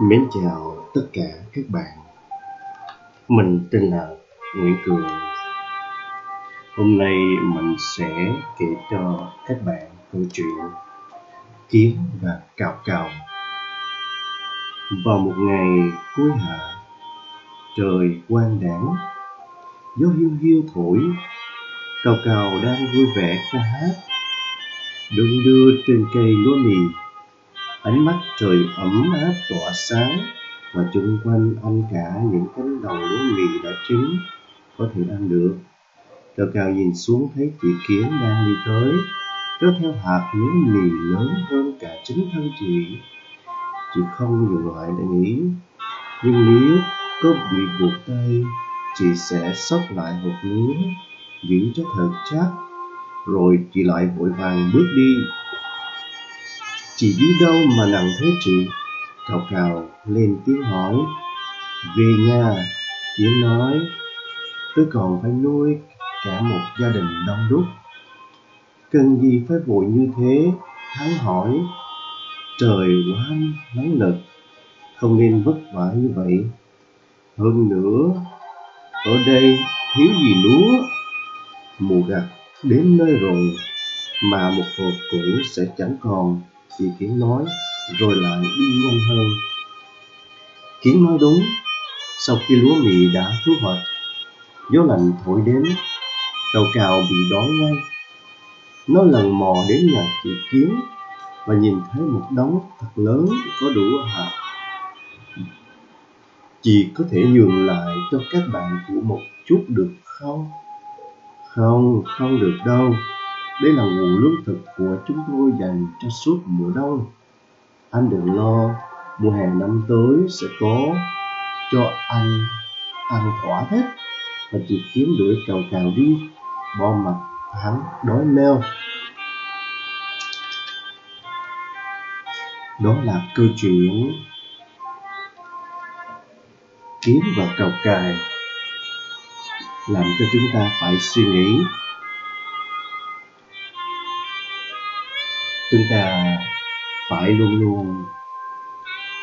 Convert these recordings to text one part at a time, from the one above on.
Mến chào tất cả các bạn. Mình tên là Nguyễn Cường. Hôm nay mình sẽ kể cho các bạn câu chuyện Kiến và Cào Cào. Vào một ngày cuối hạ, Trời quang đảng Gió hiu hiu thổi, Cào Cào đang vui vẻ ca hát Đung đưa trên cây lúa mì ánh mắt trời ấm áp tỏa sáng và chung quanh anh cả những cánh đồng lúa mì đã chín có thể ăn được. Cào cao nhìn xuống thấy chị kiến đang đi tới, kéo theo hạt lúa mì lớn hơn cả chính thân chị. Chị không dừng lại để nghĩ, nhưng nếu có bị buộc tay, chị sẽ xốc lại hộp lúa giữ cho thật chắc. Rồi chị lại vội vàng bước đi. Chị đi đâu mà nặng thế chị? Cào cào lên tiếng hỏi. Về nhà, Yến nói, tôi còn phải nuôi cả một gia đình đông đúc. Cần gì phải vội như thế? Thắng hỏi, trời quá nóng nực, không nên vất vả như vậy. Hơn nữa, ở đây thiếu gì lúa, mùa gặt đến nơi rồi, mà một hộp cũ sẽ chẳng còn Chị Kiến nói rồi lại đi nhanh hơn. Kiến nói đúng Sau khi lúa mì đã thu hoạch Gió lạnh thổi đến Cào cào bị đói ngay. Nó lần mò đến nhà chị Kiến Và nhìn thấy một đống thật lớn có đủ hạt. Chị có thể nhường lại cho các bạn của một chút được không? Không, không được đâu đây là nguồn lương thực của chúng tôi dành cho suốt mùa đông. Anh đừng lo, mùa hè năm tới sẽ có cho anh ăn thỏa thích. Và chỉ kiếm đuổi cào cào đi, bo mặt hắn đói meo. Đó là câu chuyện kiếm và cào cài làm cho chúng ta phải suy nghĩ chúng ta phải luôn luôn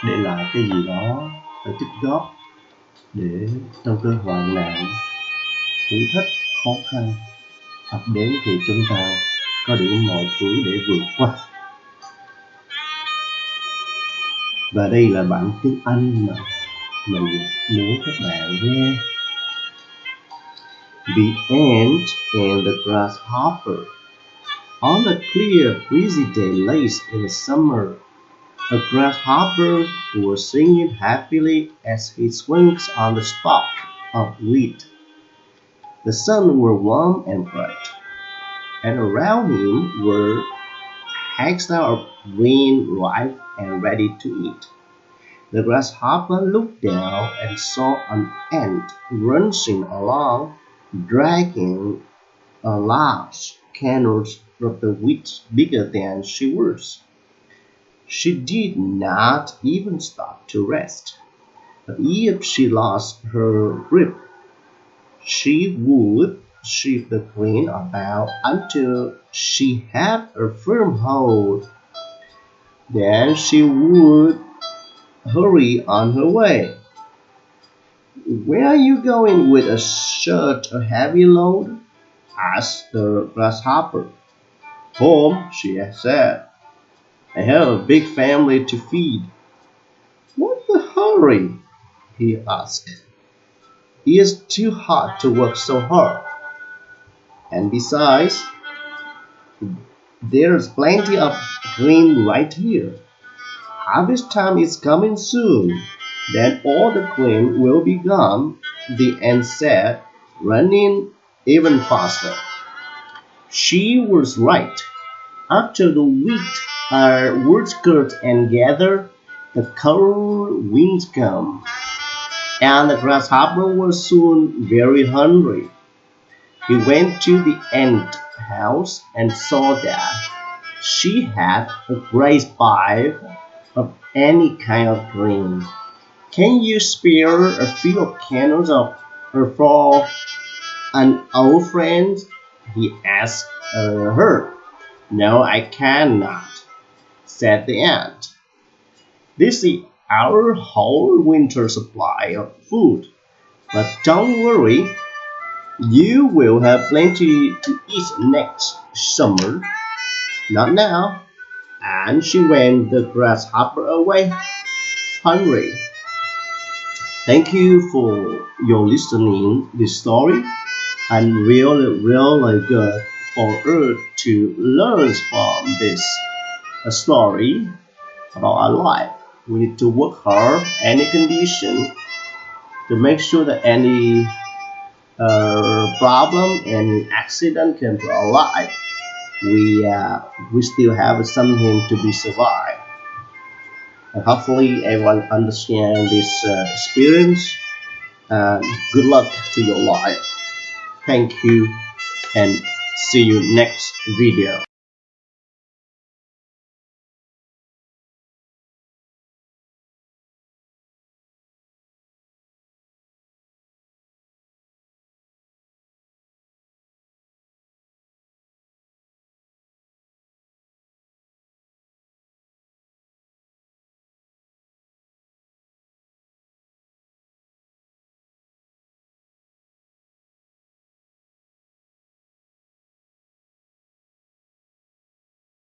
để lại cái gì đó để tích góp để trong cơn hoạn nạn, thử thách, khó khăn, ập đến thì chúng ta có đủ mọi thứ để vượt qua. Và đây là bản tiếng Anh mà mình muốn các bạn nghe. The Ant and the Grasshopper. On a clear, breezy day late in the summer, a grasshopper was singing happily as he swings on the stalk of wheat. The sun was warm and bright, and around him were hacks of green ripe and ready to eat. The grasshopper looked down and saw an ant rushing along, dragging a large canoe of the wheat bigger than she was. She did not even stop to rest. But if she lost her grip, she would shift the grain about until she had a firm hold. Then she would hurry on her way. Where are you going with a such a heavy load? asked the grasshopper. Home, she said. I have a big family to feed. What's the hurry? he asked. It's too hot to work so hard. And besides, there's plenty of grain right here. Harvest time is coming soon. Then all the grain will be gone, the ant said, running even faster. She was right. After the wheat are woodcut and gathered, the cold winds come, and the grasshopper was soon very hungry. He went to the ant house and saw that she had a great pile of any kind of grain. Can you spare a few candles of her for an old friend? He asked her. No, I cannot, said the ant. This is our whole winter supply of food. But don't worry, you will have plenty to eat next summer. Not now. And she went the grasshopper away, hungry. Thank you for your listening this story and really really good for us to learn from this story about our life. We need to work hard any condition to make sure that any uh, problem and accident come to our life we uh, we still have something to be survived and hopefully everyone understand this uh, experience and good luck to your life thank you and see you next video